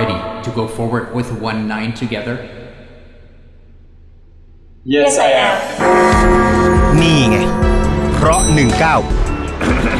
Ready to go forward with one nine together? Yes, I am. นี่ไง เพราะ 19